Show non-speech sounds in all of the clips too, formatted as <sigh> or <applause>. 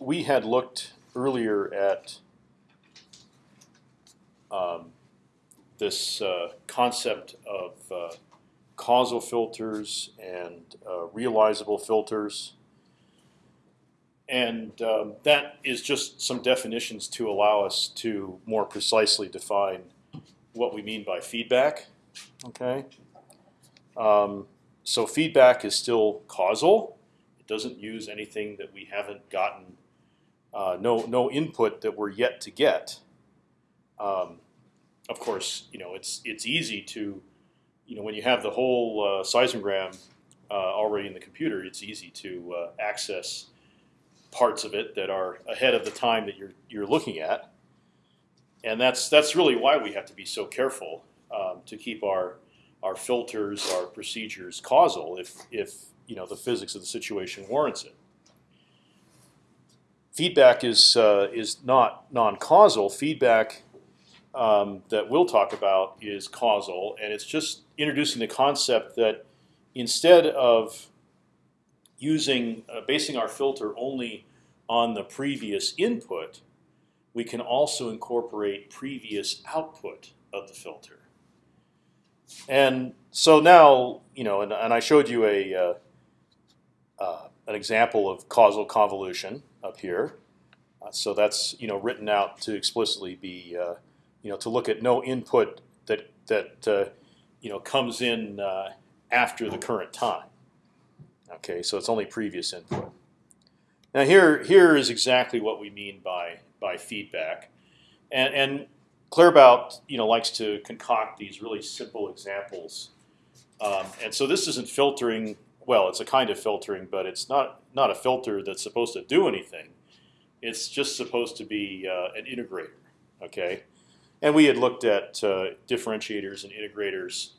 we had looked earlier at um, this uh, concept of uh, causal filters and uh, realizable filters. And um, that is just some definitions to allow us to more precisely define what we mean by feedback. Okay. Um, so feedback is still causal. It doesn't use anything that we haven't gotten, uh, no no input that we're yet to get. Um, of course, you know it's it's easy to, you know, when you have the whole uh, seismogram uh, already in the computer, it's easy to uh, access parts of it that are ahead of the time that you're you're looking at, and that's that's really why we have to be so careful um, to keep our our filters, our procedures causal if if you know the physics of the situation warrants it. Feedback is uh, is not non-causal. Feedback um, that we'll talk about is causal, and it's just introducing the concept that instead of using uh, basing our filter only on the previous input, we can also incorporate previous output of the filter. And so now, you know, and, and I showed you a uh, uh, an example of causal convolution up here. Uh, so that's you know written out to explicitly be uh, you know to look at no input that that uh, you know comes in uh, after the current time. Okay, so it's only previous input. Now here here is exactly what we mean by by feedback, and and Claerbout you know likes to concoct these really simple examples, um, and so this isn't filtering. Well, it's a kind of filtering, but it's not not a filter that's supposed to do anything. It's just supposed to be uh, an integrator. Okay, and we had looked at uh, differentiators and integrators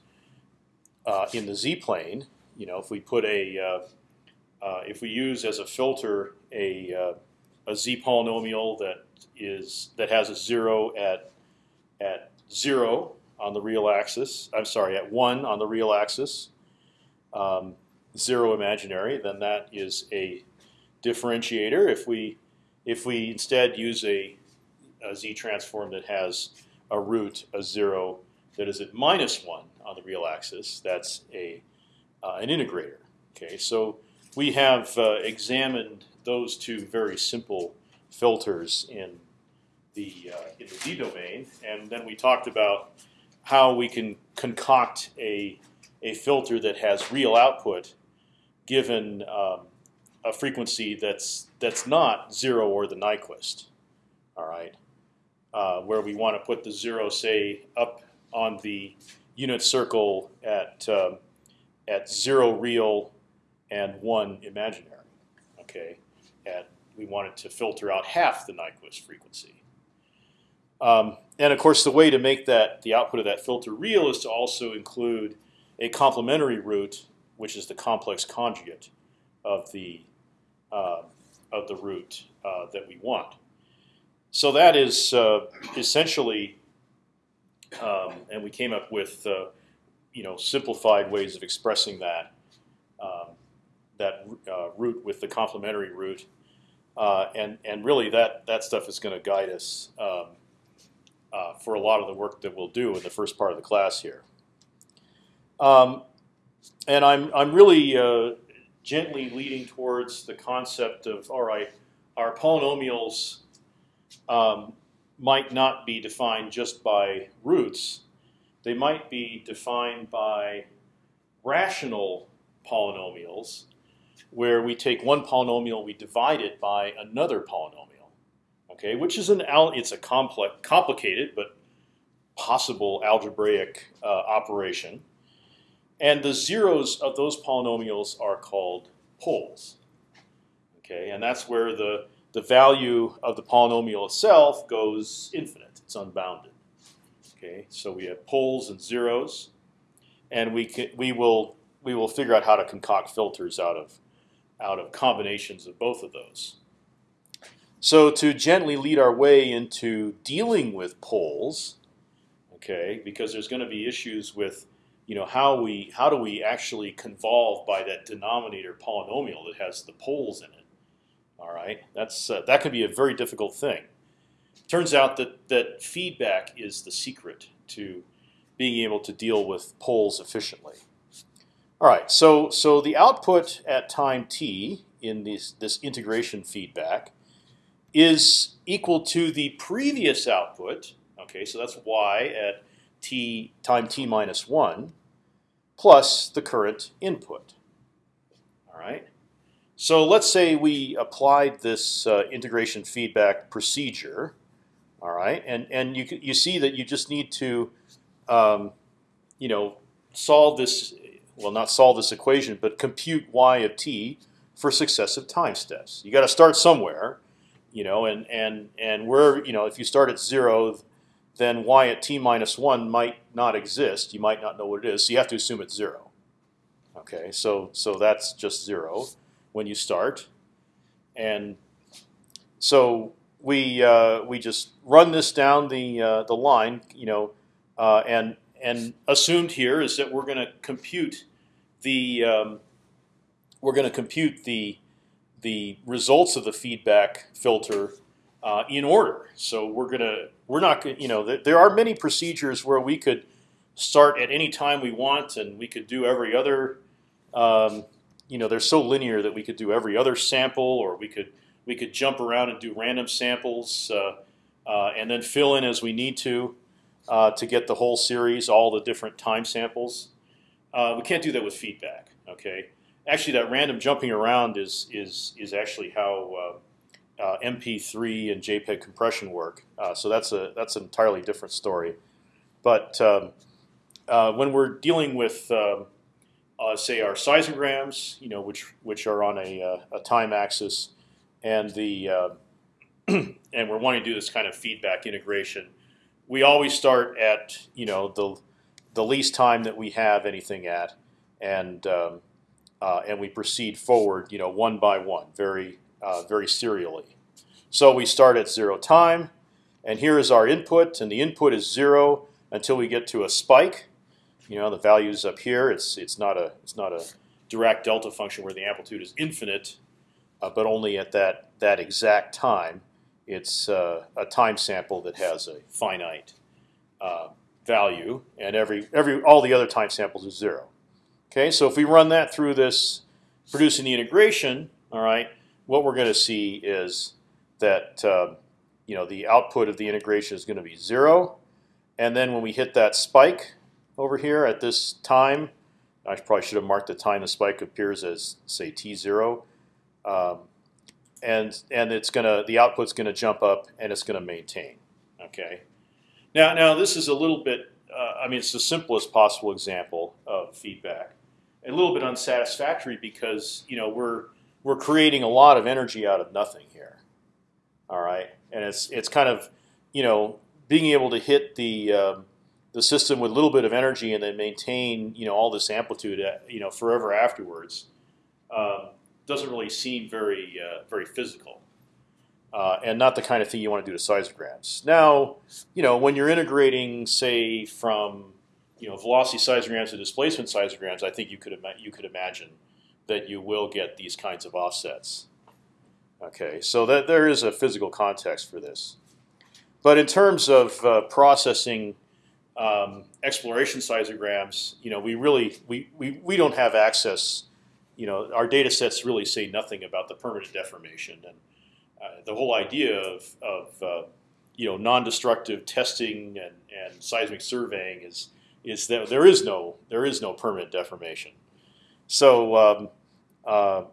uh, in the z-plane. You know, if we put a uh, uh, if we use as a filter a uh, a z polynomial that is that has a zero at at zero on the real axis. I'm sorry, at one on the real axis, um, zero imaginary. Then that is a differentiator. If we if we instead use a, a z transform that has a root, a zero that is at minus one on the real axis. That's a uh, an integrator. Okay, so we have uh, examined those two very simple filters in the uh, in the z domain, and then we talked about how we can concoct a a filter that has real output given um, a frequency that's that's not zero or the Nyquist. All right, uh, where we want to put the zero, say, up on the unit circle at um, at zero real and one imaginary. Okay, and we want it to filter out half the Nyquist frequency. Um, and of course, the way to make that the output of that filter real is to also include a complementary root, which is the complex conjugate of the uh, of the root uh, that we want. So that is uh, essentially, um, and we came up with uh, you know simplified ways of expressing that um, that uh, root with the complementary root, and and really that that stuff is going to guide us um, uh, for a lot of the work that we'll do in the first part of the class here. Um, and I'm I'm really uh, gently leading towards the concept of all right, our polynomials um, might not be defined just by roots. They might be defined by rational polynomials, where we take one polynomial, we divide it by another polynomial. Okay, which is an it's a complex, complicated but possible algebraic uh, operation, and the zeros of those polynomials are called poles. Okay, and that's where the the value of the polynomial itself goes infinite. It's unbounded. Okay, so we have poles and zeros, and we can, we will we will figure out how to concoct filters out of out of combinations of both of those. So to gently lead our way into dealing with poles, okay, because there's going to be issues with you know how we how do we actually convolve by that denominator polynomial that has the poles in it. All right? That's uh, that can be a very difficult thing. Turns out that that feedback is the secret to being able to deal with poles efficiently. All right, so so the output at time t in this this integration feedback is equal to the previous output. Okay, so that's y at t time t minus one plus the current input. All right. So let's say we applied this uh, integration feedback procedure. All right, and and you you see that you just need to, um, you know, solve this. Well, not solve this equation, but compute y of t for successive time steps. You got to start somewhere, you know, and and and where you know if you start at zero, then y at t minus one might not exist. You might not know what it is, so you have to assume it's zero. Okay, so so that's just zero when you start, and so we uh, we just run this down the uh, the line, you know, uh, and and assumed here is that we're going to compute the um, we're going to compute the the results of the feedback filter uh, in order. So we're gonna we're not going you know there are many procedures where we could start at any time we want and we could do every other um, you know they're so linear that we could do every other sample or we could we could jump around and do random samples uh, uh, and then fill in as we need to uh, to get the whole series all the different time samples. Uh, we can't do that with feedback. Okay, actually that random jumping around is is is actually how uh, uh, MP3 and JPEG compression work. Uh, so that's a that's an entirely different story. But um, uh, when we're dealing with um, uh, say our seismograms, you know, which which are on a, uh, a time axis, and the uh, <clears throat> and we're wanting to do this kind of feedback integration, we always start at you know the the least time that we have anything at, and um, and we proceed forward, you know, one by one, very uh, very serially. So we start at zero time, and here is our input, and the input is zero until we get to a spike. You know, the value's up here. It's it's not a it's not a Dirac delta function where the amplitude is infinite, uh, but only at that that exact time. It's uh, a time sample that has a finite uh, value, and every every all the other time samples is zero. Okay, so if we run that through this producing the integration, all right, what we're going to see is that uh, you know the output of the integration is going to be zero, and then when we hit that spike over here at this time, I probably should have marked the time the spike appears as say t zero, um, and and it's gonna the output's going to jump up and it's going to maintain. Okay. Now now this is a little bit. Uh, I mean, it's the simplest possible example of feedback. A little bit unsatisfactory because you know we're we're creating a lot of energy out of nothing here. All right, and it's it's kind of you know being able to hit the um, the system with a little bit of energy and then maintain you know all this amplitude uh, you know forever afterwards um, doesn't really seem very uh, very physical. Uh, and not the kind of thing you want to do to seismograms. Now, you know, when you're integrating, say, from you know velocity seismograms to displacement seismograms, I think you could you could imagine that you will get these kinds of offsets. Okay, so that there is a physical context for this. But in terms of uh, processing um, exploration seismograms, you know, we really we, we, we don't have access. You know, our data sets really say nothing about the permanent deformation, and uh, the whole idea of, of uh, you know non-destructive testing and, and seismic surveying is is that there is no there is no permanent deformation. So um, uh,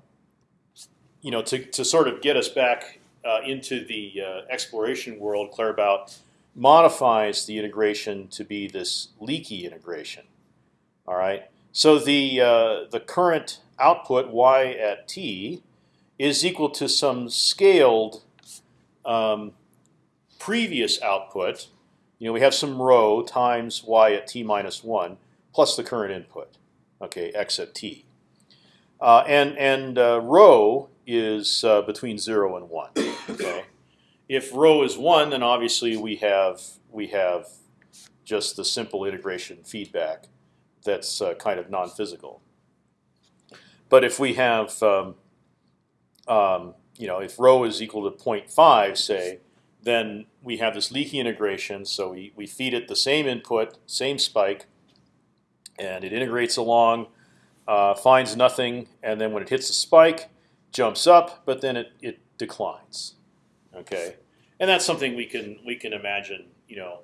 you know, to, to sort of get us back uh, into the uh, exploration world, Claerbout modifies the integration to be this leaky integration. All right. So the uh, the current output y at t is equal to some scaled um, previous output. You know, we have some rho times y at t minus one plus the current input. Okay, x at t. Uh, and and uh, rho is uh, between zero and one. Okay, if rho is one, then obviously we have we have just the simple integration feedback that's uh, kind of non-physical. But if we have um, um, you know, if rho is equal to 0.5, say, then we have this leaky integration. So we, we feed it the same input, same spike, and it integrates along, uh, finds nothing, and then when it hits a spike, jumps up, but then it, it declines. Okay, and that's something we can we can imagine, you know,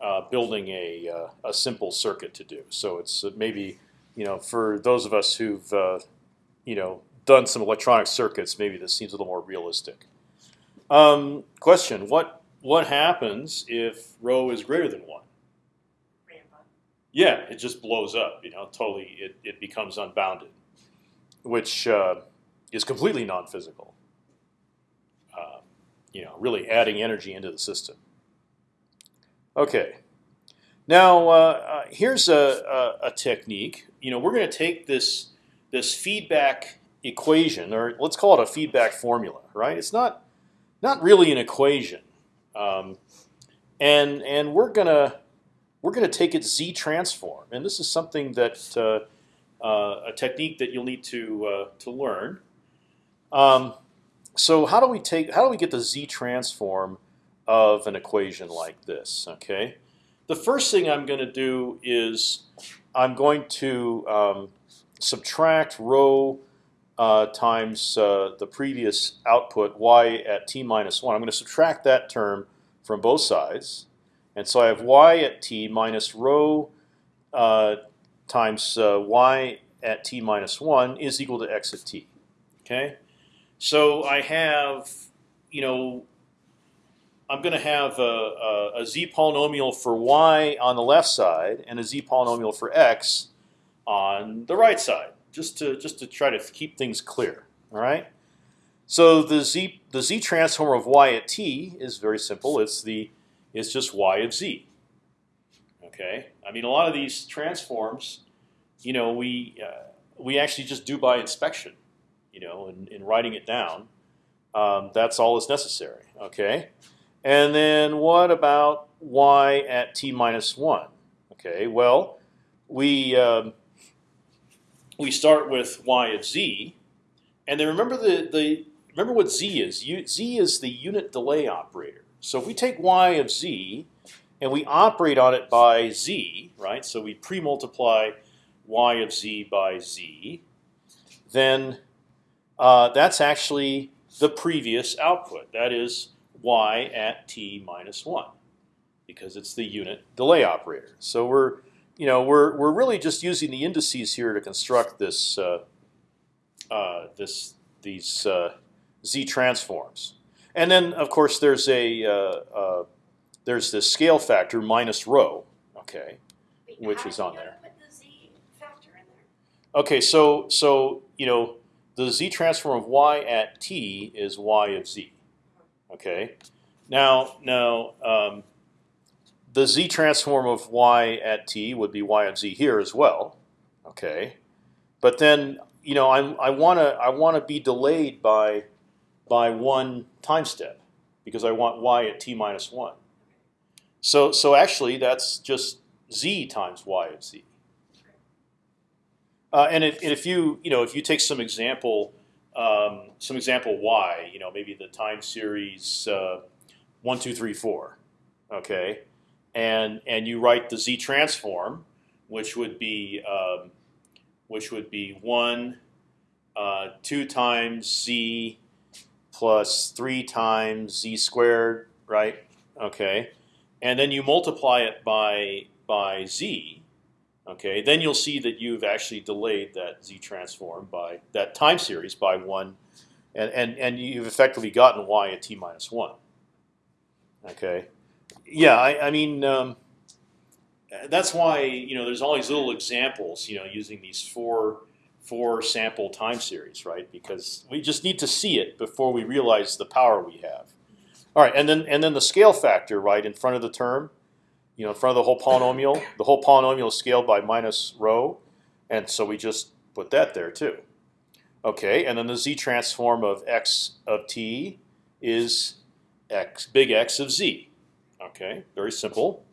uh, building a uh, a simple circuit to do. So it's maybe, you know, for those of us who've uh, you know done some electronic circuits, maybe this seems a little more realistic. Um, question: What what happens if rho is greater than one? Yeah, it just blows up. You know, totally. It it becomes unbounded, which uh, is completely non-physical. Uh, you know, really adding energy into the system. Okay. Now uh, uh here's a, a, a technique. You know, we're going to take this this feedback equation, or let's call it a feedback formula, right? It's not not really an equation, um, and and we're gonna we're gonna take its z transform, and this is something that uh, uh, a technique that you'll need to uh, to learn. Um, so how do we take how do we get the z transform of an equation like this? Okay, the first thing I'm going to do is I'm going to um, subtract rho uh, times uh, the previous output y at t minus 1. I'm going to subtract that term from both sides. And so I have y at t minus rho uh, times uh, y at t minus 1 is equal to x at t. Okay, So I have, you know, I'm going to have a, a, a z polynomial for y on the left side and a z polynomial for x on the right side just to just to try to keep things clear. All right. So the z the z transform of y at t is very simple. It's the it's just y of z. Okay. I mean, a lot of these transforms, you know, we uh, we actually just do by inspection. You know, in, in writing it down, um, that's all that's necessary. Okay. And then what about y at t minus one? Okay. Well, we um, we start with y of z, and then remember the the remember what z is. U, z is the unit delay operator. So if we take y of z and we operate on it by z, right? So we pre-multiply y of z by z, then uh, that's actually the previous output. That is y at t minus one, because it's the unit delay operator. So we're you know, we're we're really just using the indices here to construct this uh, uh, this these uh, z transforms, and then of course there's a uh, uh, there's this scale factor minus rho, okay, which is on there. Okay, so so you know the z transform of y at t is y of z. Okay, now now um, the z transform of y at t would be y of z here as well. Okay, but then you know I'm, I want to I want to be delayed by by one time step because I want y at t minus one. So so actually that's just z times y of z. Uh, and, if, and if you you know if you take some example um, some example y you know maybe the time series uh, one two three four okay and and you write the z transform, which would be um, which would be one uh, two times z plus three times z squared, right? Okay, and then you multiply it by by z. Okay, then you'll see that you've actually delayed that z transform by that time series by one, and and and you've effectively gotten y at t minus one. Okay, yeah, I, I mean, um, that's why you know there's all these little examples, you know, using these four four sample time series, right? Because we just need to see it before we realize the power we have. All right, and then and then the scale factor, right, in front of the term, you know, in front of the whole polynomial. <laughs> The whole polynomial is scaled by minus rho, and so we just put that there too. Okay, and then the z transform of x of t is x big X of z. Okay, very simple.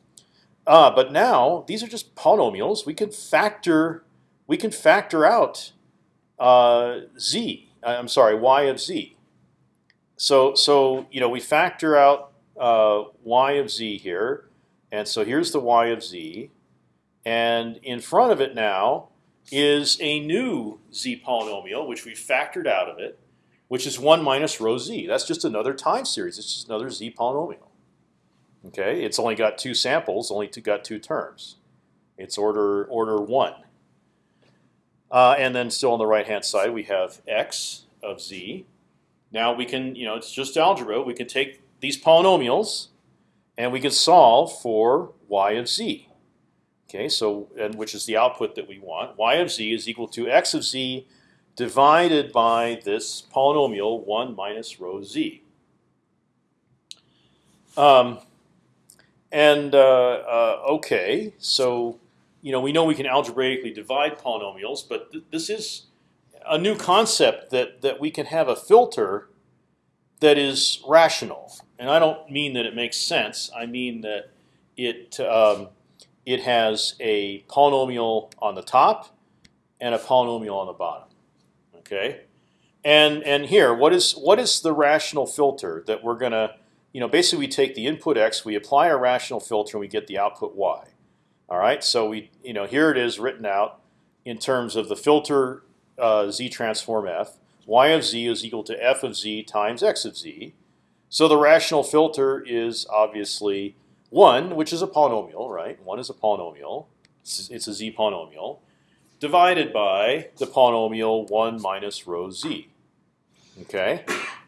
Uh, but now these are just polynomials. We can factor we can factor out uh, z. I'm sorry, y of z. so so you know we factor out uh, y of z here, and so here's the y of z, and in front of it now is a new z polynomial which we factored out of it, which is one minus rho z. That's just another time series. It's just another z polynomial. Okay, it's only got two samples, only two, got two terms. It's order order one. Uh, and then still on the right hand side we have x of z. Now we can, you know, it's just algebra. We can take these polynomials, and we can solve for y of z. Okay, so and which is the output that we want. y of z is equal to x of z divided by this polynomial one minus rho z. Um, and uh, uh, okay, so you know we know we can algebraically divide polynomials, but th this is a new concept that that we can have a filter that is rational. And I don't mean that it makes sense. I mean that it um, it has a polynomial on the top and a polynomial on the bottom. Okay, and and here, what is what is the rational filter that we're gonna you know, basically we take the input x, we apply our rational filter, and we get the output y. All right, so we, you know, here it is written out in terms of the filter uh, z transform f. y of z is equal to f of z times x of z. So the rational filter is obviously one, which is a polynomial, right? One is a polynomial. It's, a z polynomial divided by the polynomial one minus rho z. Okay,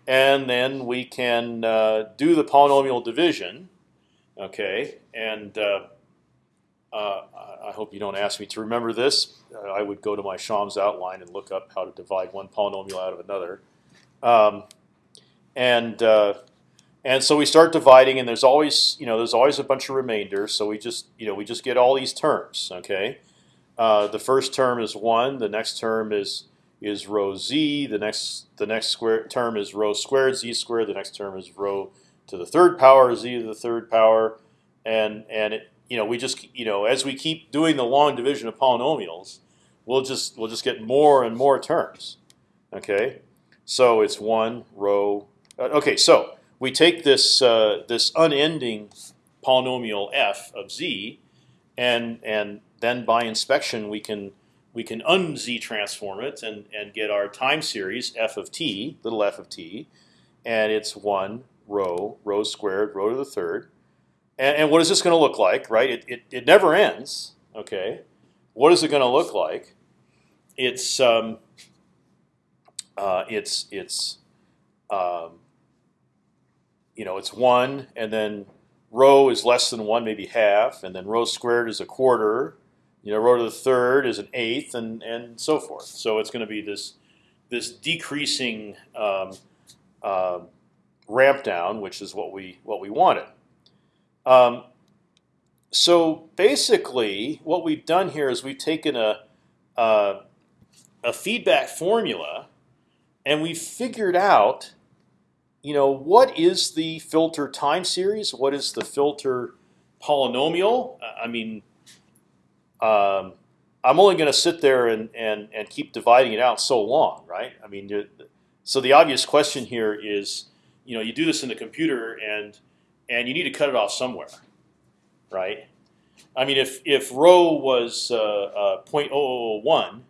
and then we can uh, do the polynomial division. Okay, and uh, uh, I hope you don't ask me to remember this. Uh, I would go to my Schaum's outline and look up how to divide one polynomial out of another. Um, and uh, and so we start dividing, and there's always you know there's always a bunch of remainders. So we just you know we just get all these terms. Okay, uh, the first term is one. The next term is is rho z. The next the next square term is rho squared z squared. The next term is rho to the third power z to the third power, and and it you know we just you know as we keep doing the long division of polynomials, we'll just we'll just get more and more terms. Okay, so it's one rho. Uh, okay, so we take this uh, this unending polynomial f of z, and and then by inspection we can we can un-z transform it and, and get our time series f of t, little f of t, and it's 1 rho rho squared, rho to the third. And, and what is this going to look like, right? It, it, it never ends, okay? What is it going to look like? It's, um, uh, it's, it's um, you know, it's 1, and then rho is less than 1, maybe half, and then rho squared is a quarter, you know, rho to the third is an eighth, and and so forth. So it's going to be this this decreasing um, uh, ramp down, which is what we what we wanted. Um, so basically, what we've done here is we've taken a a, a feedback formula, and we've figured out, you know, what is the filter time series? What is the filter polynomial? I mean um, I'm only going to sit there and, and and keep dividing it out so long, right? I mean, so the obvious question here is, you know, you do this in the computer and and you need to cut it off somewhere, right? I mean, if if rho was uh, uh, 0.001,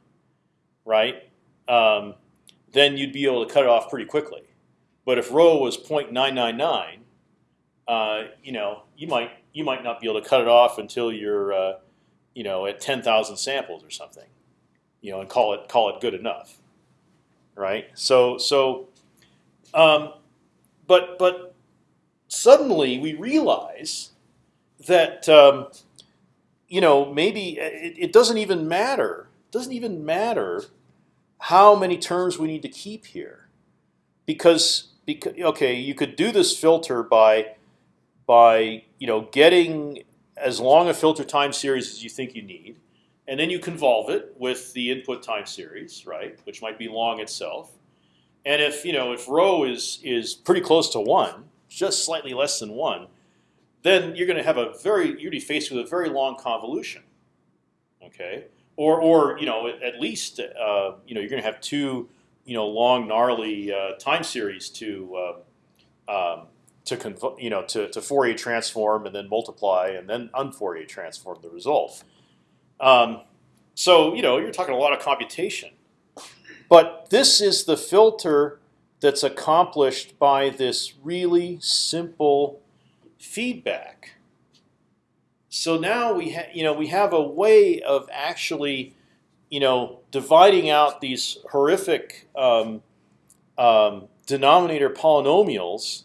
right, um, then you'd be able to cut it off pretty quickly. But if rho was 0.999, uh, you know, you might you might not be able to cut it off until you're uh, you know, at 10,000 samples or something, you know, and call it call it good enough, right? So so, um, but but suddenly we realize that um, you know maybe it, it doesn't even matter. It doesn't even matter how many terms we need to keep here, because because okay, you could do this filter by by you know getting as long a filter time series as you think you need, and then you convolve it with the input time series, right, which might be long itself. And if you know if rho is is pretty close to one, just slightly less than one, then you're going to have a very you're going to be faced with a very long convolution. Okay, or or you know at least uh, you know you're going to have two you know long gnarly uh, time series to uh, um, to you know to, to Fourier transform and then multiply and then unFourier transform the result. Um, so you know you're talking a lot of computation, but this is the filter that's accomplished by this really simple feedback. So now we have you know we have a way of actually you know dividing out these horrific um, um, denominator polynomials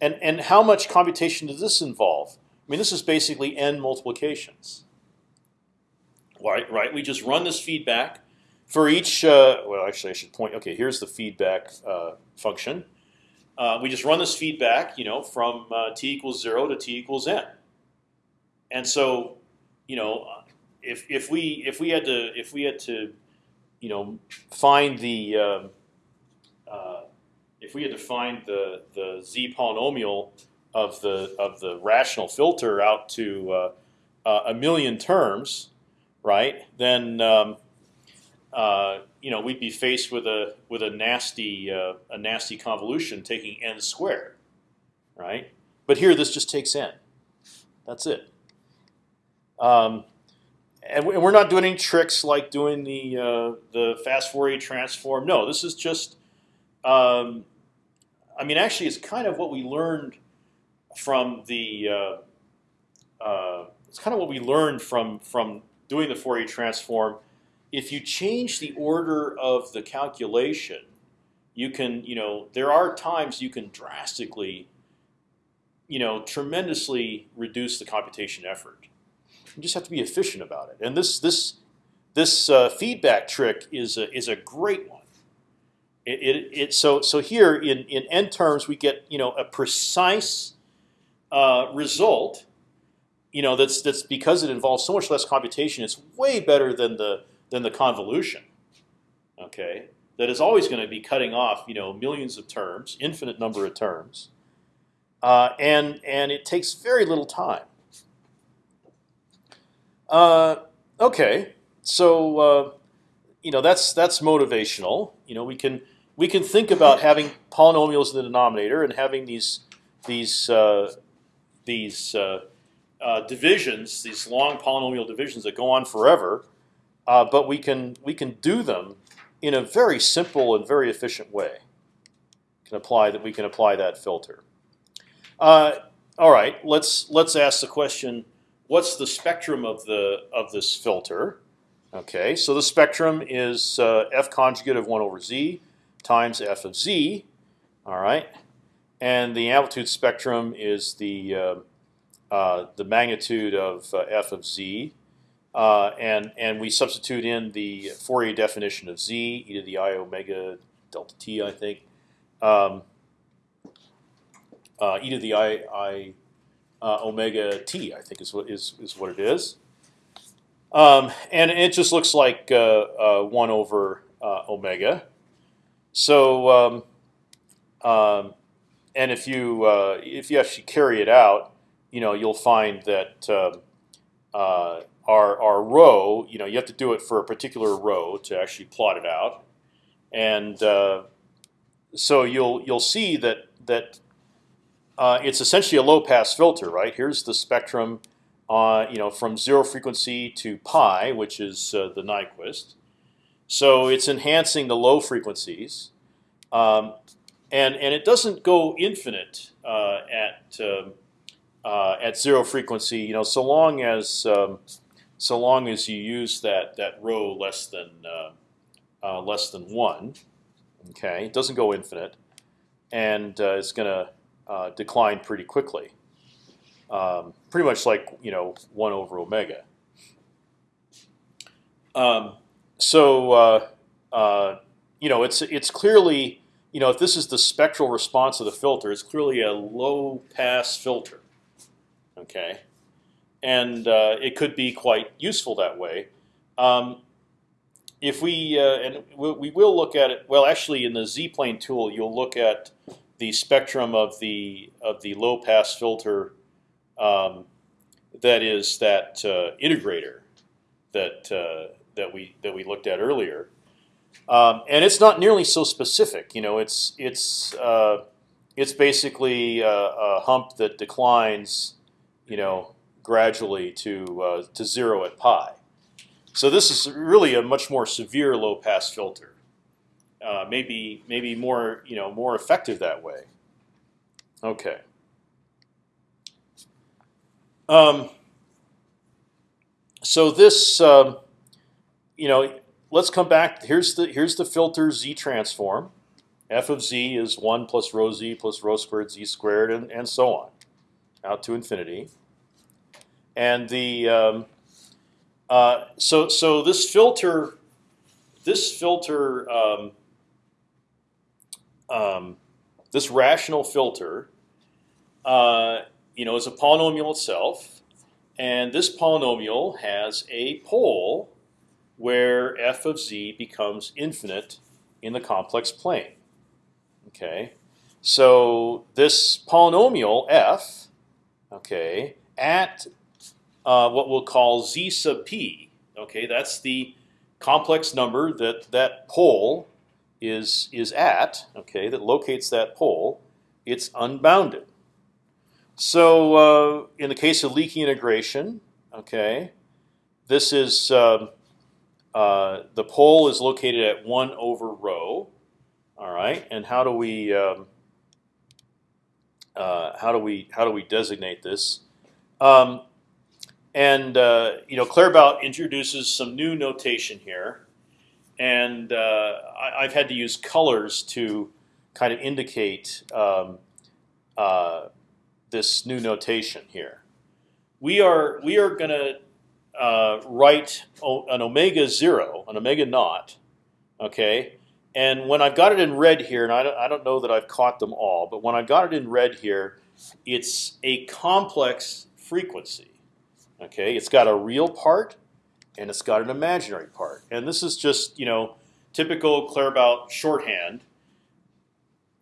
and, and how much computation does this involve? I mean, this is basically n multiplications. Right, right. We just run this feedback for each. Uh, well, actually, I should point. Okay, here's the feedback uh, function. Uh, we just run this feedback, you know, from uh, t equals zero to t equals n. And so, you know, if if we if we had to if we had to, you know, find the um, uh, if we had to find the the z polynomial of the of the rational filter out to uh, uh, a million terms, right? Then um, uh, you know we'd be faced with a with a nasty uh, a nasty convolution taking n squared, right? But here this just takes n. That's it. Um, and we're not doing any tricks like doing the uh, the fast Fourier transform. No, this is just um, I mean, actually, it's kind of what we learned from the. Uh, uh, it's kind of what we learned from from doing the Fourier transform. If you change the order of the calculation, you can, you know, there are times you can drastically, you know, tremendously reduce the computation effort. You just have to be efficient about it. And this this this uh, feedback trick is a, is a great one. It, it, it, so so here in in n terms we get you know a precise uh, result. You know that's that's because it involves so much less computation. It's way better than the than the convolution. Okay, that is always going to be cutting off you know millions of terms, infinite number of terms, uh, and and it takes very little time. Uh, okay, so uh, you know that's that's motivational. You know we can we can think about having polynomials in the denominator and having these these uh, these uh, uh, divisions, these long polynomial divisions that go on forever, uh, but we can we can do them in a very simple and very efficient way. Can apply that we can apply that filter. Uh, all right, let's let's ask the question: What's the spectrum of the of this filter? Okay, so the spectrum is uh, f conjugate of one over z times f of z. All right, and the amplitude spectrum is the uh, uh, the magnitude of uh, f of z, uh, and and we substitute in the Fourier definition of z e to the i omega delta t, I think, um, uh, e to the i i omega t, I think is what is is what it is. Um, and it just looks like one over omega. So, um, um, and if you uh, if you actually carry it out, you know you'll find that um, uh, our our rho, you know, you have to do it for a particular rho to actually plot it out, and uh, so you'll you'll see that that uh, it's essentially a low pass filter, right? Here's the spectrum, uh, you know, from zero frequency to pi, which is uh, the Nyquist. So it's enhancing the low frequencies, um, and and it doesn't go infinite uh, at um, uh, at zero frequency. You know, so long as um, so long as you use that that rho less than uh, uh less than one. Okay, it doesn't go infinite, and uh, it's going to uh, decline pretty quickly. Um, pretty much like you know one over omega. Um, so uh, uh, you know, it's it's clearly you know if this is the spectral response of the filter, it's clearly a low pass filter. Okay, and uh, it could be quite useful that way. Um, if we uh, and we will look at it. Well, actually, in the z-plane tool, you'll look at the spectrum of the of the low pass filter. Um, that is that uh, integrator that uh, that we that we looked at earlier, um, and it's not nearly so specific. You know, it's it's uh, it's basically a, a hump that declines, you know, gradually to uh, to zero at pi. So this is really a much more severe low pass filter. Uh, maybe maybe more you know more effective that way. Okay. Um, so this, um, you know, let's come back. Here's the here's the filter z transform. F of z is one plus rho z plus rho squared z squared, and and so on, out to infinity. And the um, uh, so so this filter, this filter, um, um, this rational filter, uh, you know, is a polynomial itself, and this polynomial has a pole where f of z becomes infinite in the complex plane. Okay, so this polynomial f, okay, at uh, what we'll call z sub p. Okay, that's the complex number that that pole is is at. Okay, that locates that pole. It's unbounded. So uh, in the case of leaky integration, okay, this is uh, uh, the pole is located at one over rho. All right, and how do we um, uh, how do we how do we designate this? Um, and uh, you know, Claerbout introduces some new notation here, and uh, I, have had to use colors to kind of indicate um, uh, this new notation here. We are we are going to uh, write an omega zero, an omega naught, okay. And when I've got it in red here, and I don't, I don't know that I've caught them all, but when I've got it in red here, it's a complex frequency. Okay, it's got a real part and it's got an imaginary part, and this is just you know typical Claerbout shorthand.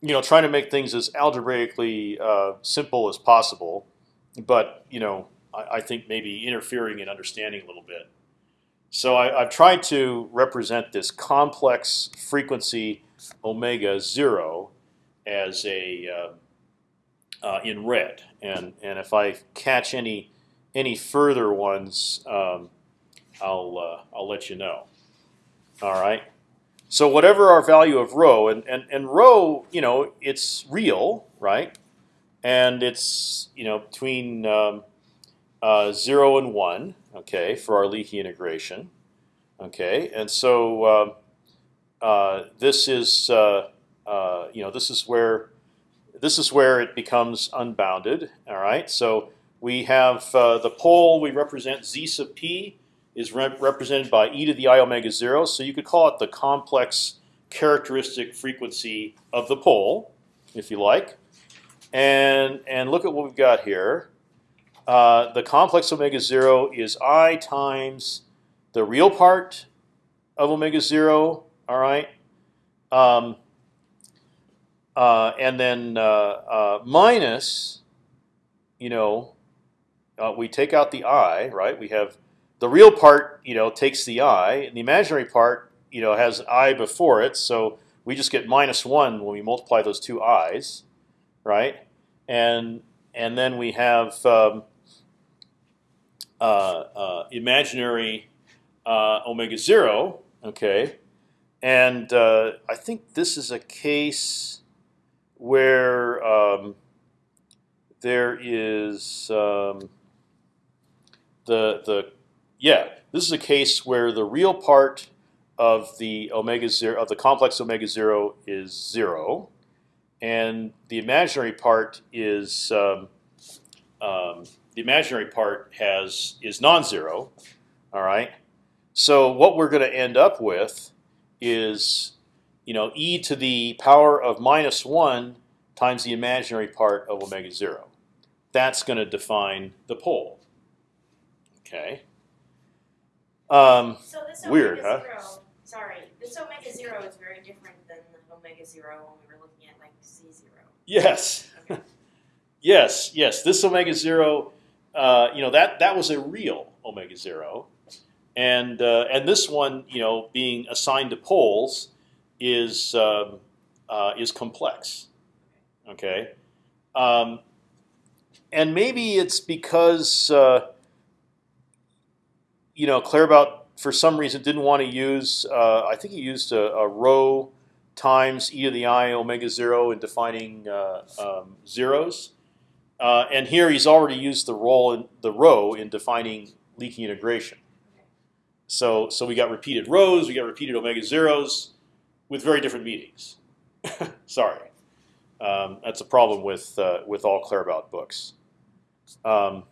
You know, trying to make things as algebraically uh, simple as possible, but you know, I, I, think maybe interfering in understanding a little bit. So I, have tried to represent this complex frequency omega zero as a uh, uh, in red, and and if I catch any any further ones, um, I'll uh, I'll let you know. All right. So whatever our value of rho, and, and, and rho, you know, it's real, right? And it's you know between um, uh, zero and one, okay, for our leaky integration, okay. And so uh, uh, this is uh, uh, you know this is where this is where it becomes unbounded. All right. So we have uh, the pole we represent z sub p is represented by e to the i omega zero. So you could call it the complex characteristic frequency of the pole, if you like. And and look at what we've got here. Uh, the complex omega zero is i times the real part of omega zero. All right. Um, uh, and then uh, uh minus, you know, uh, we take out the i, right? We have the real part, you know, takes the i, and the imaginary part, you know, has an i before it. So we just get minus one when we multiply those two i's, right? And and then we have um, uh, uh, imaginary uh, omega zero, okay? And uh, I think this is a case where um, there is. Um, the the yeah, this is a case where the real part of the omega zero of the complex omega zero is zero, and the imaginary part is um, um, the imaginary part has is non-zero. All right. So what we're going to end up with is you know e to the power of minus one times the imaginary part of omega zero. That's going to define the pole. Okay. Um, so this weird, huh? Zero, sorry, this omega zero is very different than the omega zero when we were looking at like z zero. Yes. Okay. <laughs> yes, yes. This omega zero, uh, you know, that that was a real omega zero, and uh, and this one, you know, being assigned to poles, is um, uh, is complex. Okay, um, and maybe it's because uh, you know Claerbout for some reason didn't want to use. Uh, I think he used a, a, rho times e to the i omega zero in defining uh, um, zeros, uh, and here he's already used the role in the rho in defining leaking integration. So so we got repeated rhos, we got repeated omega zeros, with very different meanings. <laughs> Sorry. Um, that's a problem with uh, with all Claerbout books. Um,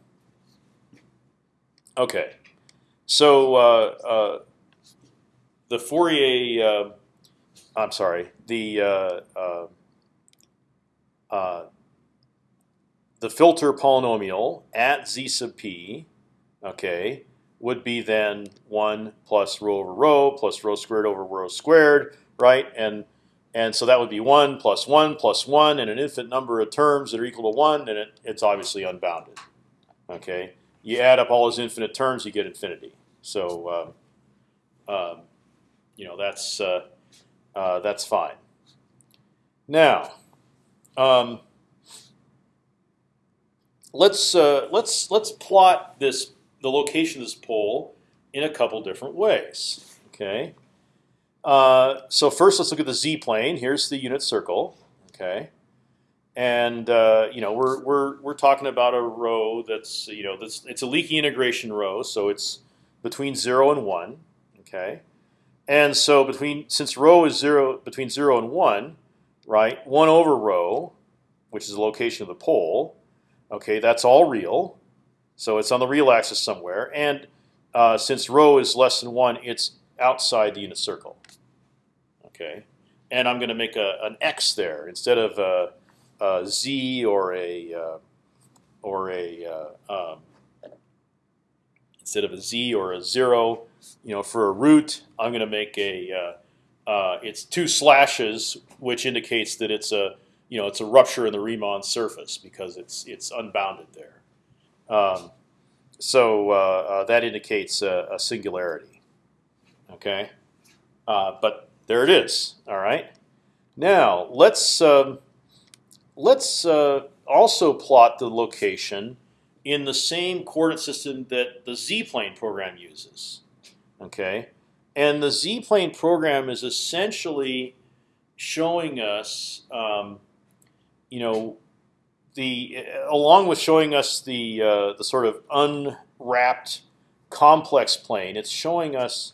okay, so uh, uh, the Fourier. Uh, I'm sorry. The uh, the filter polynomial at z sub p, okay, would be then one plus rho over rho plus rho squared over rho squared, right? And and so that would be 1 plus 1 plus 1 and an infinite number of terms that are equal to 1, and it, it's obviously unbounded. Okay, You add up all those infinite terms, you get infinity. So, um, um, you know, that's, uh, uh, that's fine. Now, um, let's, uh, let's, let's plot this, the location of this pole in a couple different ways. Okay. Uh, so first, let's look at the z plane. Here's the unit circle. Okay, and uh, you know we're we're we're talking about a rho that's you know that's it's a leaky integration rho, so it's between zero and one. Okay, and so between since rho is zero between zero and one, right? One over rho, which is the location of the pole. Okay, that's all real, so it's on the real axis somewhere. And uh, since rho is less than one, it's outside the unit circle okay? And I'm going to make a, an x there instead of a, a z or a uh, or a uh, um, instead of a z or a zero. You know, for a root, I'm going to make a uh, uh, it's two slashes, which indicates that it's a you know it's a rupture in the Riemann surface because it's it's unbounded there. Um, so that indicates a, a singularity. Okay, but there it is. All right. Now let's um, let's uh, also plot the location in the same coordinate system that the z-plane program uses. Okay, and the z-plane program is essentially showing us, um, you know, the along with showing us the uh, the sort of unwrapped complex plane. It's showing us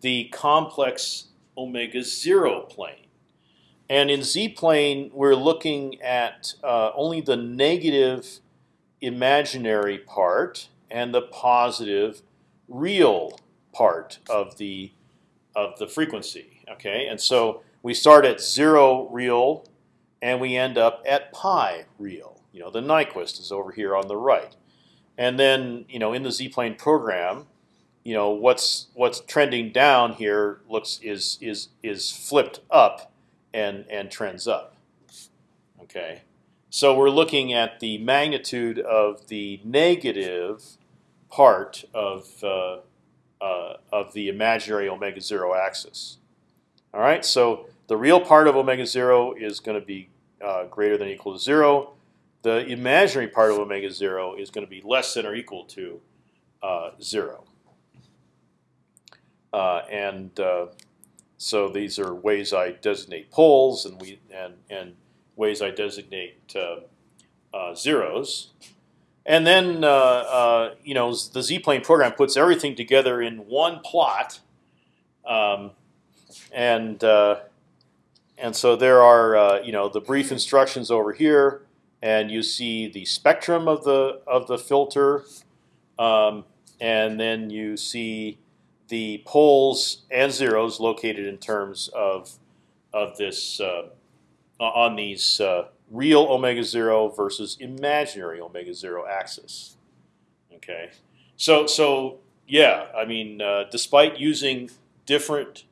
the complex omega zero plane. And in z plane, we're looking at uh, only the negative imaginary part and the positive real part of the of the frequency. Okay, and so we start at zero real, and we end up at pi real. You know, the Nyquist is over here on the right, and then you know in the z-plane program, you know what's what's trending down here looks is is is flipped up and and trends up. Okay, so we're looking at the magnitude of the negative part of uh, uh, of the imaginary omega zero axis. All right, so the real part of omega zero is going to be uh, greater than or equal to zero. The imaginary part of omega zero is going to be less than or equal to uh, zero. Uh, and uh, so these are ways I designate poles and we and and ways I designate uh, zeros. And then you know the z-plane program puts everything together in one plot, um, and and so there are you know the brief instructions over here, and you see the spectrum of the of the filter, um, and then you see the poles and zeros located in terms of of this uh, on these uh, real omega zero versus imaginary omega zero axis. Okay, so so yeah, I mean, uh, despite using different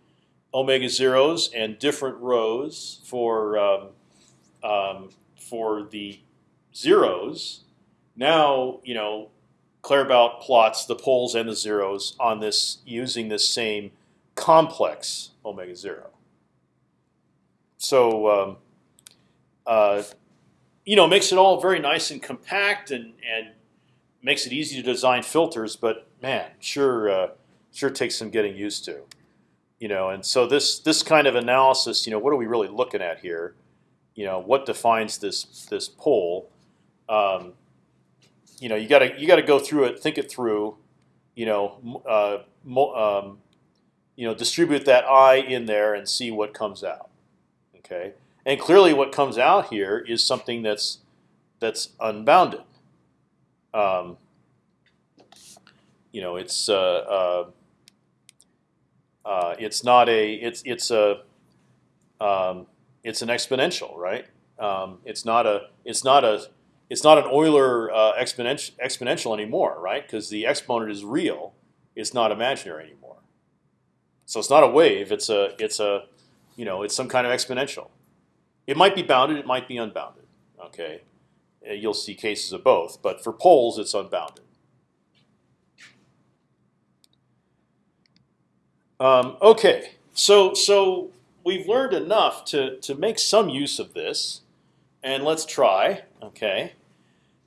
omega zeros and different rhos for um, um, for the zeros, now you know Claerbout plots the poles and the zeros on this using this same complex omega zero. So um, uh, you know, makes it all very nice and compact and and makes it easy to design filters. But man, sure, uh, sure takes some getting used to. You know, and so this this kind of analysis, you know, what are we really looking at here? You know, what defines this this pole? Um, you know, you got to you got to go through it, think it through. You know, uh, um, you know, distribute that I in there and see what comes out. Okay, and clearly, what comes out here is something that's that's unbounded. Um, you know, it's uh, uh, uh, it's not a it's it's a um, it's an exponential, right? Um, it's not a it's not a it's not an Euler uh, exponential exponential anymore, right? Because the exponent is real, it's not imaginary anymore. So it's not a wave; it's a it's a you know it's some kind of exponential. It might be bounded, it might be unbounded. Okay, uh, you'll see cases of both, but for poles, it's unbounded. Um, okay, so so we've learned enough to to make some use of this, and let's try. Okay,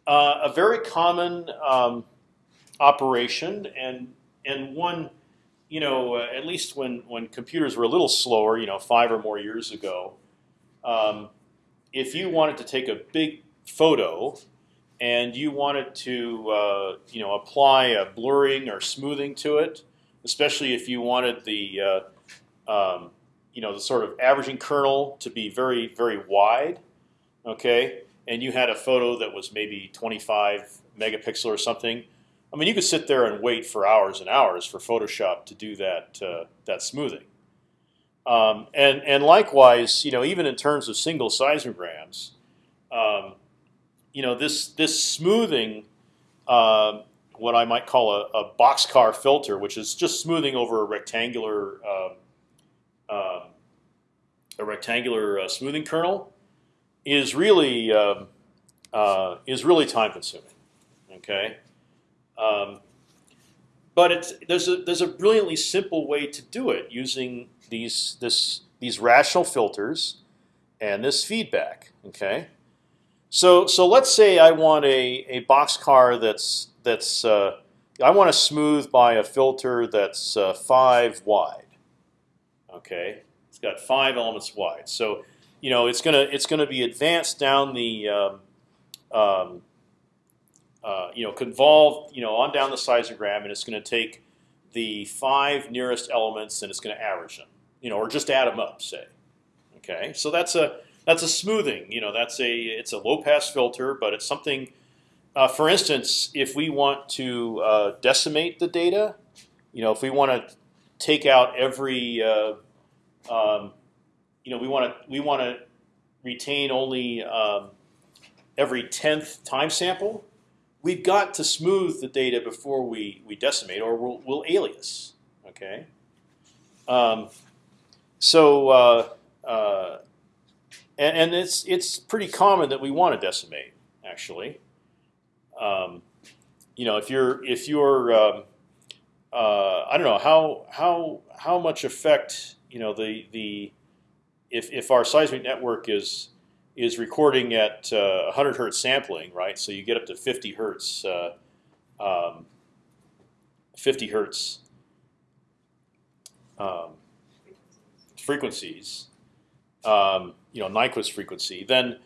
uh, a very common um, operation, and and one, you know, uh, at least when when computers were a little slower, you know, five or more years ago, um, if you wanted to take a big photo and you wanted to, uh, you know, apply a blurring or smoothing to it especially if you wanted the uh, um, you know the sort of averaging kernel to be very very wide, okay, and you had a photo that was maybe 25 megapixel or something. I mean, you could sit there and wait for hours and hours for Photoshop to do that uh, that smoothing. Um, and and likewise, you know, even in terms of single seismograms, um, you know, this this smoothing uh, what I might call a, a boxcar filter, which is just smoothing over a rectangular uh, a rectangular uh, smoothing kernel, is really um, uh, is really time consuming. Okay, um, but it's there's a there's a brilliantly simple way to do it using these this these rational filters and this feedback. Okay. So so let's say I want a a box car that's that's uh, I want to smooth by a filter that's uh, five wide. Okay, it's got five elements wide. So you know it's gonna it's gonna be advanced down the um, um, uh, you know convolve you know on down the seismogram, and it's going to take the five nearest elements and it's going to average them. You know, or just add them up, say. Okay, so that's a that's a smoothing. You know, that's a it's a low pass filter, but it's something. Uh, for instance, if we want to uh, decimate the data, you know, if we want to take out every, uh, um, you know, we want to we want to retain only um, every tenth time sample. We've got to smooth the data before we we decimate, or we'll, we'll alias. Okay. Um, so uh, uh, and, and it's it's pretty common that we want to decimate. Actually, um, you know, if you're if you're um, uh, I don't know how how how much effect you know the the if if our seismic network is is recording at uh, 100 hertz sampling, right? So you get up to 50 hertz, uh, um, 50 hertz um, frequencies um, you know Nyquist frequency, then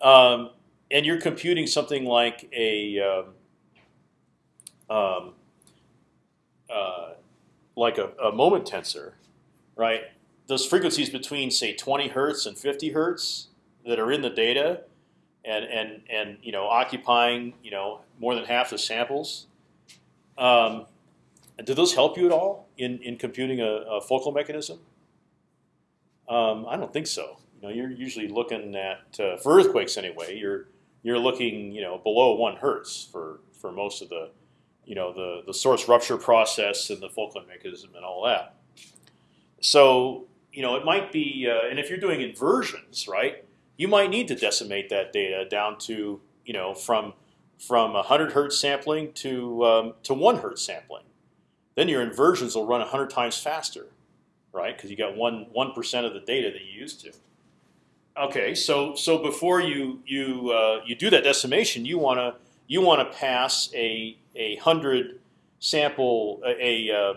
um, and you're computing something like a um, um, uh, like a, a, moment tensor, right? Those frequencies between say 20 hertz and 50 hertz that are in the data, and and and you know occupying you know more than half the samples. Um, do those help you at all in in computing a, a focal mechanism? Um, I don't think so. You know, you're usually looking at uh, for earthquakes anyway. You're you're looking you know below one hertz for for most of the you know the the source rupture process and the focal mechanism and all that. So you know it might be, uh, and if you're doing inversions, right, you might need to decimate that data down to you know from from 100 hertz sampling to um, to one hertz sampling. Then your inversions will run 100 times faster right? Because you got one one percent of the data that you used to. Okay, so so before you you uh, you do that decimation, you want to you want to pass a a hundred sample a, a uh,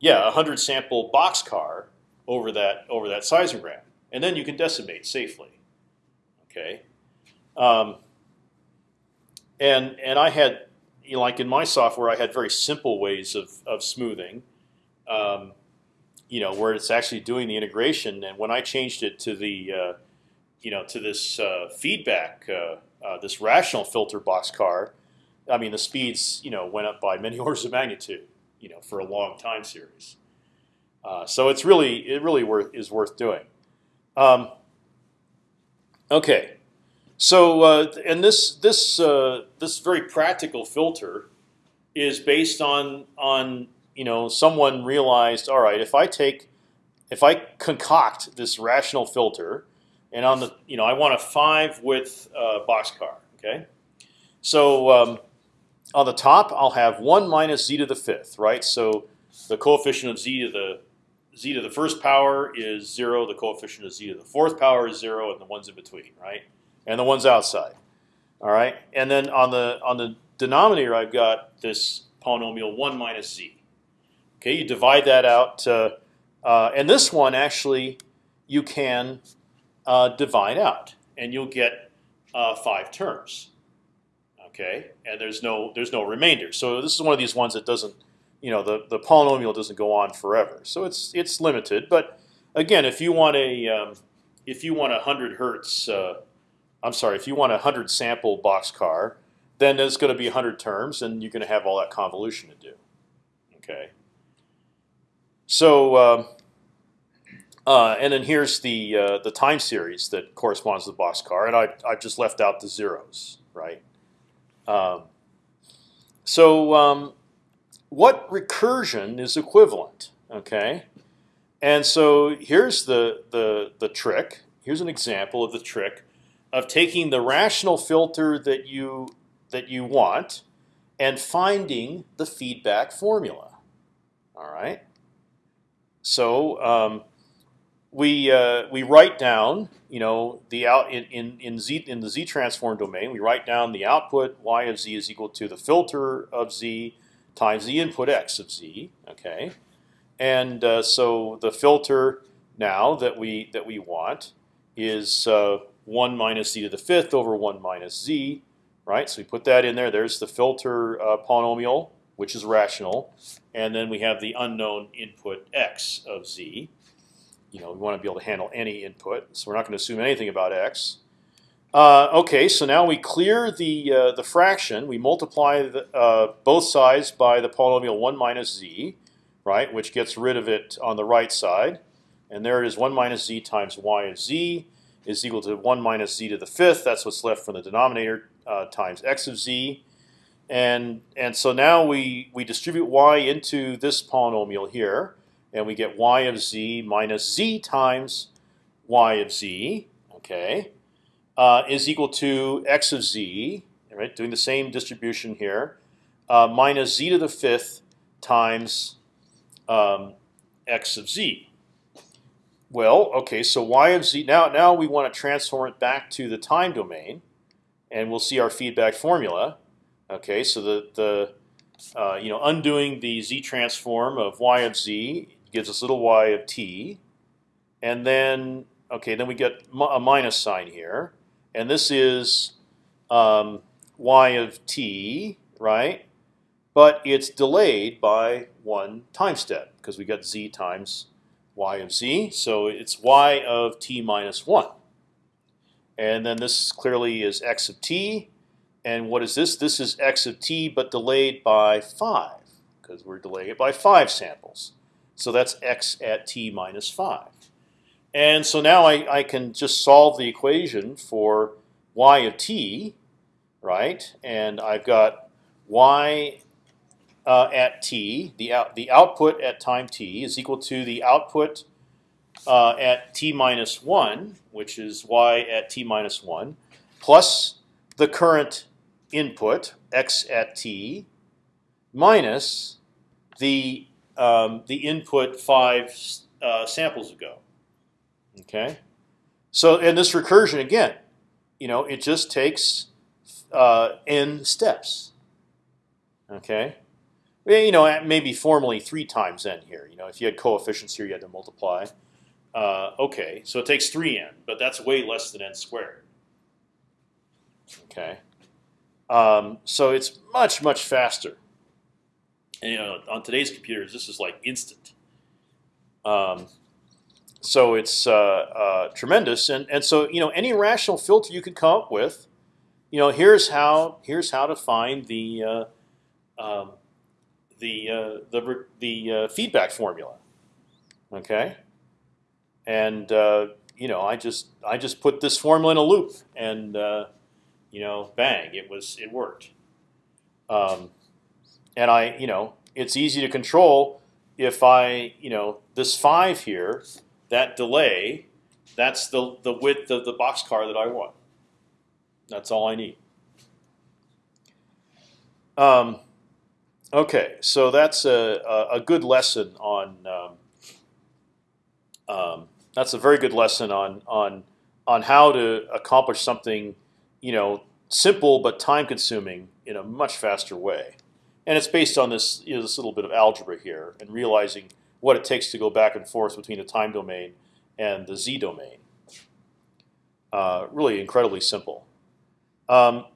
yeah a hundred sample boxcar over that over that seismogram, and then you can decimate safely. Okay, um, and and I had you know, like in my software, I had very simple ways of of smoothing. Um, you know, where it's actually doing the integration, and when I changed it to the uh, you know, to this uh, feedback, uh, uh, this rational filter boxcar, I mean, the speeds, you know, went up by many <laughs> orders of magnitude, you know, for a long time series. Uh, so it's really, it really worth is worth doing. Um, okay, so uh, and this this uh, this very practical filter is based on on you know someone realized, all right, if I take if I concoct this rational filter and on the you know I want a five width uh, boxcar. Okay, so um, on the top I'll have one minus z to the fifth, right? So the coefficient of z to the z to the first power is zero. The coefficient of z to the fourth power is zero, and the ones in between, right? And the ones outside. All right, and then on the on the denominator I've got this polynomial one minus z. Okay, you divide that out, uh, uh, and this one actually you can uh, divide out, and you'll get uh, five terms. Okay, and there's no there's no remainder. So this is one of these ones that doesn't, you know, the the polynomial doesn't go on forever. So it's it's limited. But again, if you want a um, if you want a hundred hertz, uh, I'm sorry, if you want a hundred sample boxcar, then there's going to be hundred terms, and you're going to have all that convolution to do. Okay. So um, uh, and then here's the uh, the time series that corresponds to the boxcar, and I I've just left out the zeros, right? Um, so um, what recursion is equivalent? Okay, and so here's the the the trick. Here's an example of the trick of taking the rational filter that you that you want and finding the feedback formula. All right. So um, we uh, we write down, you know, the out in, in in z in the z transform domain. We write down the output y of z is equal to the filter of z times the input x of z. Okay, and uh, so the filter now that we that we want is uh, one minus z to the fifth over one minus z, right? So we put that in there. There's the filter uh, polynomial, which is rational, and then we have the unknown input x of z you know, we want to be able to handle any input, so we're not going to assume anything about x. Uh, okay, so now we clear the uh, the fraction. We multiply the, uh, both sides by the polynomial one minus z, right, which gets rid of it on the right side, and there it is. One minus z times y of z is equal to one minus z to the fifth. That's what's left from the denominator uh, times x of z, and and so now we we distribute y into this polynomial here and we get y of z minus z times y of z, okay, uh, is equal to x of z, right? Doing the same distribution here, uh, minus z to the fifth times um, x of z. Well, okay, so y of z. Now, now we want to transform it back to the time domain, and we'll see our feedback formula. Okay, so the the uh, you know undoing the z transform of y of z gives us little y of t, and then okay, then we get a minus sign here, and this is um, y of t, right? But it's delayed by one time step because we got z times y of z, so it's y of t minus one. And then this clearly is x of t, and what is this? This is x of t, but delayed by five because we're delaying it by five samples. So that's x at t minus 5. And so now I, I can just solve the equation for y of t, right? And I've got y uh, at t, the, out, the output at time t is equal to the output uh, at t minus 1, which is y at t minus 1, plus the current input, x at t, minus the um, the input five uh, samples ago. Okay, So and this recursion again, you know, it just takes uh, n steps. Okay, you know, maybe formally three times n here. You know, if you had coefficients here, you had to multiply. Uh, okay, so it takes three n, but that's way less than n squared. Okay, um, so it's much much faster. And, you know, on today's computers, this is like instant. Um, so it's uh, uh, tremendous, and and so you know any rational filter you could come up with, you know here's how here's how to find the uh, um, the uh, the the uh, feedback formula. Okay, and uh, you know I just I just put this formula in a loop, and you know bang it was it worked. Um, and I you know it's easy to control if I you know this five here that delay, that's the, the width of the boxcar that I want. That's all I need. Um, okay, so that's a, a, good lesson on. Um, um, that's a very good lesson on on on how to accomplish something, you know, simple but time consuming in a much faster way. And it's based on this you know, this little bit of algebra here and realizing what it takes to go back and forth between the time domain and the z domain. Uh, really incredibly simple. Um,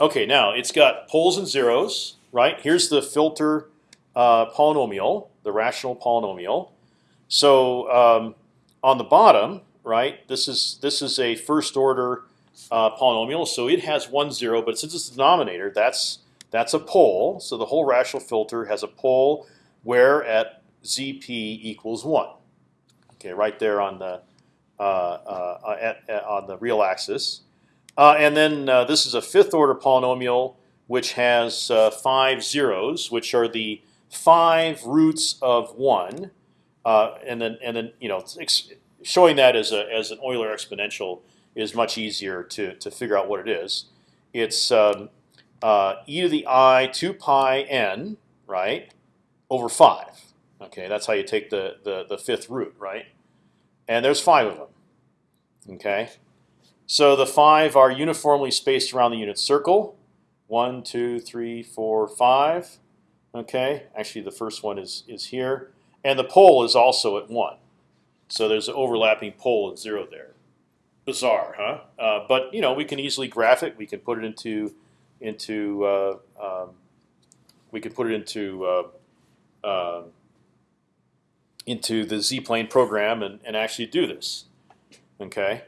okay, now it's got poles and zeros, right? Here's the filter uh, polynomial, the rational polynomial. So um, on the bottom, right, this is this is a first order uh, polynomial, so it has one zero, but since it's the denominator, that's that's a pole. So the whole rational filter has a pole where at zp equals one. Okay, right there on the uh, uh, at, at, on the real axis. Uh, and then uh, this is a fifth order polynomial which has uh, five zeros, which are the five roots of one. Uh, and then and then you know showing that as a as an Euler exponential is much easier to to figure out what it is. It's um, e to the i two pi n right over five. Okay, that's how you take the, the, the fifth root, right? And there's five of them. Okay, so the five are uniformly spaced around the unit circle. One, two, three, four, five. Okay, actually the first one is is here, and the pole is also at one. So there's an overlapping pole at zero there. Bizarre, huh? Uh, but you know we can easily graph it. We can put it into into uh, um, we can put it into uh, uh into the z-plane program and, and actually do this. Okay.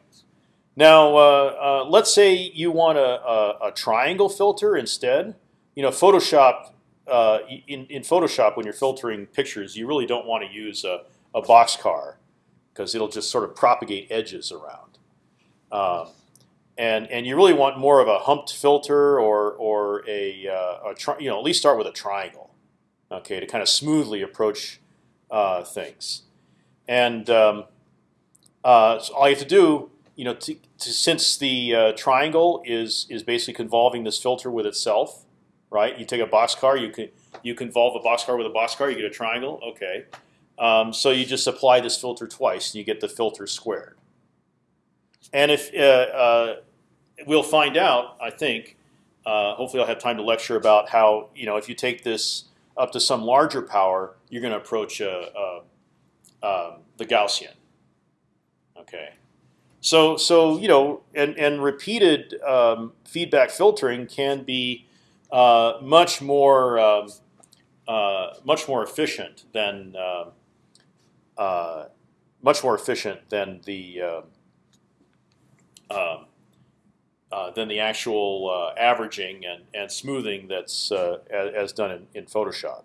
Now, uh, uh, let's say you want a, a, a, triangle filter instead. You know, Photoshop. Uh, in, in Photoshop, when you're filtering pictures, you really don't want to use a, a boxcar because it'll just sort of propagate edges around. Um, and and you really want more of a humped filter or or a, uh, a you know at least start with a triangle, okay, to kind of smoothly approach uh, things. And um, uh, so all you have to do, you know, to, to, since the uh, triangle is is basically convolving this filter with itself, right? You take a boxcar, you can you convolve a boxcar with a boxcar, you get a triangle. Okay, um, so you just apply this filter twice, and you get the filter squared. And if uh, uh, we'll find out, I think, uh, hopefully I'll have time to lecture about how you know if you take this up to some larger power, you're going to approach uh, uh, um, the Gaussian. Okay, so so you know, and and repeated um, feedback filtering can be uh, much more um, uh, much more efficient than um, uh, much more efficient than the um, um, uh, than the actual uh, averaging and, and smoothing that's uh, as, done in, in Photoshop.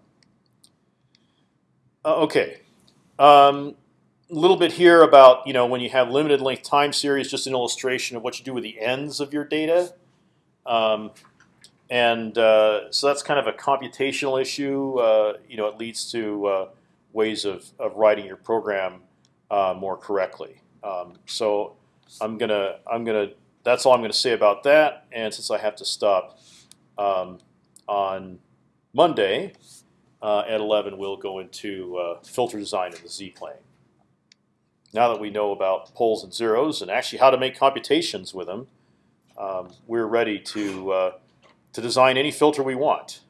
Uh, okay, a um, little bit here about you know when you have limited length time series, just an illustration of what you do with the ends of your data. Um, and uh, so that's kind of a computational issue. you know, it leads to ways of, of writing your program more correctly. Um, so I'm gonna I'm gonna that's all I'm going to say about that. And since I have to stop um, on Monday uh, at 11, we'll go into uh, filter design in the Z-plane. now that we know about poles and zeros and actually how to make computations with them, um, we're ready to uh, to design any filter we want.